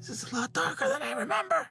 This is a lot darker than I remember.